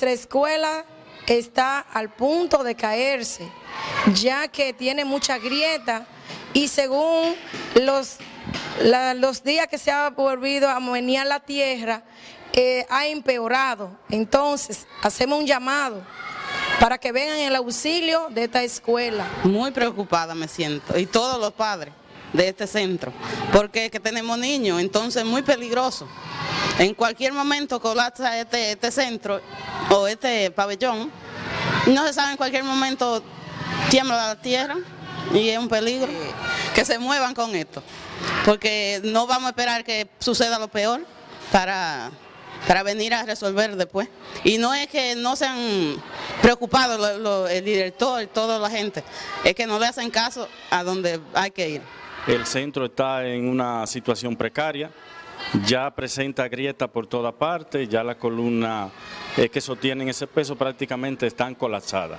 Nuestra escuela está al punto de caerse, ya que tiene mucha grieta y según los, los días que se ha volvido a menear la tierra, eh, ha empeorado. Entonces, hacemos un llamado para que vengan el auxilio de esta escuela. Muy preocupada me siento, y todos los padres de este centro, porque que tenemos niños, entonces muy peligroso. En cualquier momento colapsa este, este centro o este pabellón, no se sabe en cualquier momento tiembla la tierra y es un peligro que se muevan con esto, porque no vamos a esperar que suceda lo peor para para venir a resolver después. Y no es que no se han preocupado el director, toda la gente, es que no le hacen caso a donde hay que ir. El centro está en una situación precaria, ya presenta grieta por toda parte, ya la columna eh, que sostienen ese peso prácticamente están colapsadas.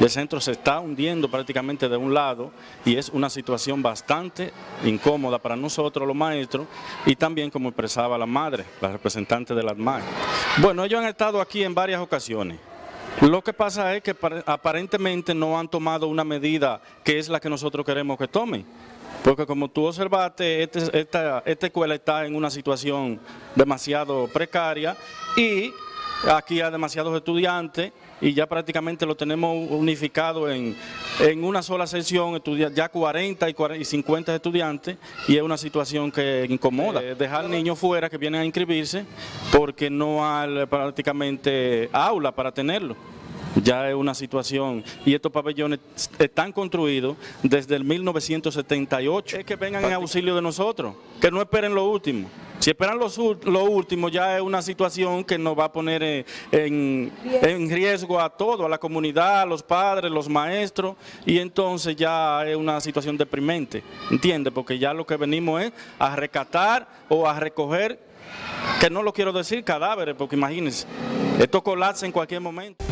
El centro se está hundiendo prácticamente de un lado y es una situación bastante incómoda para nosotros los maestros y también como expresaba la madre, la representante de las madres. Bueno, ellos han estado aquí en varias ocasiones. Lo que pasa es que aparentemente no han tomado una medida que es la que nosotros queremos que tomen. Porque como tú observaste, este, esta, esta escuela está en una situación demasiado precaria y aquí hay demasiados estudiantes y ya prácticamente lo tenemos unificado en, una sola sesión, ya 40 y, 50 estudiantes y es una situación que incomoda. Eh, dejar niños fuera que vienen a inscribirse porque no hay prácticamente aula para tenerlo ya es una situación y estos pabellones están construidos desde el 1978. Es que vengan en auxilio de nosotros, que no esperen lo último. Si esperan lo, último ya es una situación que nos va a poner en, en, riesgo a todo, a la comunidad, a los padres, los maestros y entonces ya es una situación deprimente, ¿entiende? Porque ya lo que venimos es a recatar o a recoger, que no lo quiero decir cadáveres, porque imagínense, esto colapsa en cualquier momento.